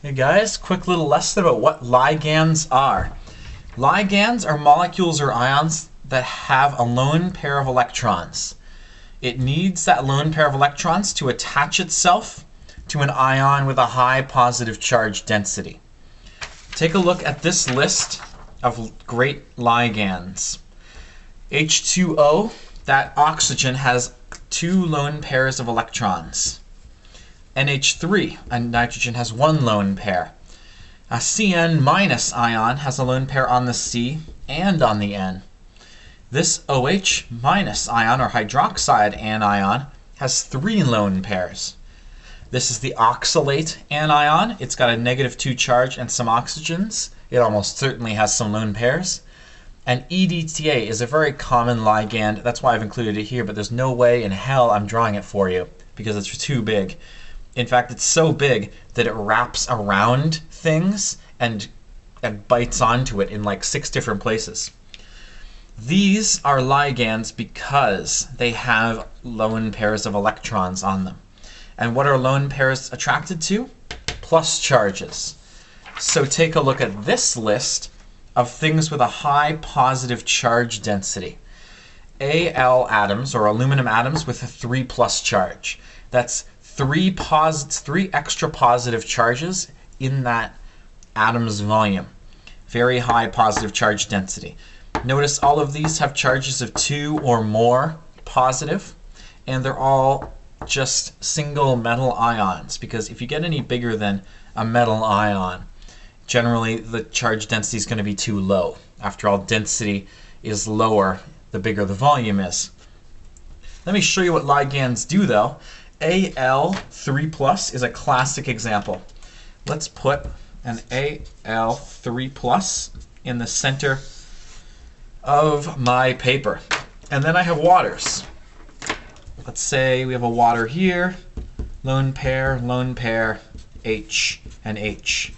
Hey guys, quick little lesson about what ligands are. Ligands are molecules or ions that have a lone pair of electrons. It needs that lone pair of electrons to attach itself to an ion with a high positive charge density. Take a look at this list of great ligands. H2O, that oxygen has two lone pairs of electrons. NH3, and nitrogen has one lone pair. A CN minus ion has a lone pair on the C and on the N. This OH minus ion, or hydroxide anion, has three lone pairs. This is the oxalate anion. It's got a negative 2 charge and some oxygens. It almost certainly has some lone pairs. And EDTA is a very common ligand. That's why I've included it here, but there's no way in hell I'm drawing it for you because it's too big. In fact, it's so big that it wraps around things and, and bites onto it in like six different places. These are ligands because they have lone pairs of electrons on them. And what are lone pairs attracted to? Plus charges. So take a look at this list of things with a high positive charge density. Al atoms, or aluminum atoms with a 3 plus charge. That's three three extra positive charges in that atom's volume. Very high positive charge density. Notice all of these have charges of two or more positive, and they're all just single metal ions, because if you get any bigger than a metal ion, generally the charge density is going to be too low. After all, density is lower the bigger the volume is. Let me show you what ligands do, though. AL3 plus is a classic example. Let's put an AL3 plus in the center of my paper. And then I have waters. Let's say we have a water here, lone pair, lone pair, H and H.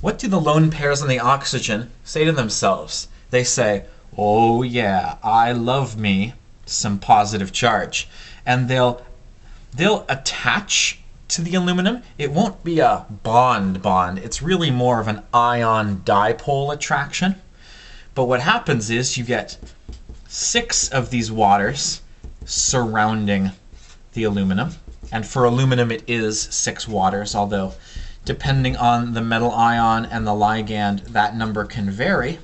What do the lone pairs on the oxygen say to themselves? They say, oh yeah, I love me some positive charge. And they'll they'll attach to the aluminum. It won't be a bond bond. It's really more of an ion dipole attraction. But what happens is you get six of these waters surrounding the aluminum. And for aluminum, it is six waters, although depending on the metal ion and the ligand, that number can vary.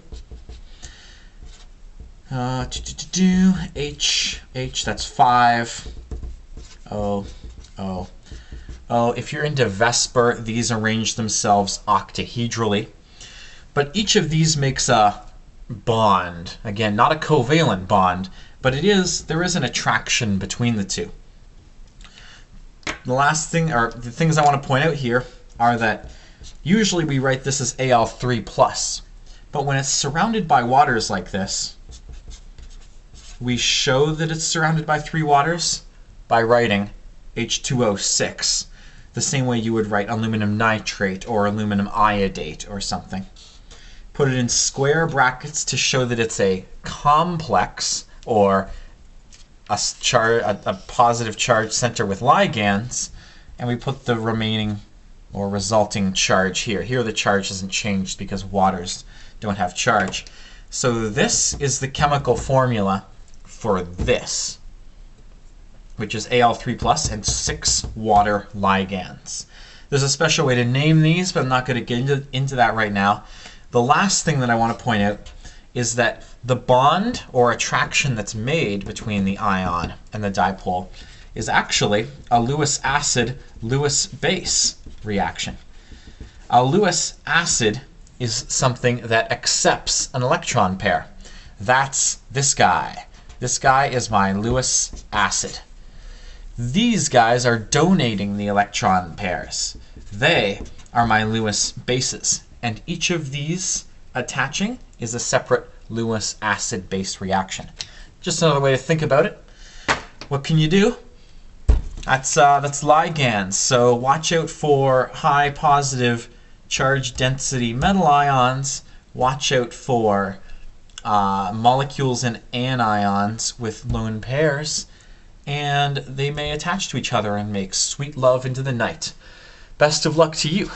Uh, H, H, that's five. Oh, oh, oh. If you're into VSEPR, these arrange themselves octahedrally. But each of these makes a bond. Again, not a covalent bond, but it is there is an attraction between the two. The last thing, or the things I want to point out here, are that usually we write this as Al3+, plus, but when it's surrounded by waters like this, we show that it's surrounded by three waters by writing H2O6, the same way you would write aluminum nitrate or aluminum iodate or something. Put it in square brackets to show that it's a complex or a, char a, a positive charge center with ligands, and we put the remaining or resulting charge here. Here the charge hasn't changed because waters don't have charge. So this is the chemical formula for this which is Al3 plus, and six water ligands. There's a special way to name these, but I'm not going to get into, into that right now. The last thing that I want to point out is that the bond or attraction that's made between the ion and the dipole is actually a Lewis acid Lewis base reaction. A Lewis acid is something that accepts an electron pair. That's this guy. This guy is my Lewis acid. These guys are donating the electron pairs. They are my Lewis bases. And each of these attaching is a separate Lewis acid base reaction. Just another way to think about it. What can you do? That's, uh, that's ligands. So watch out for high positive charge density metal ions. Watch out for uh, molecules and anions with lone pairs and they may attach to each other and make sweet love into the night. Best of luck to you.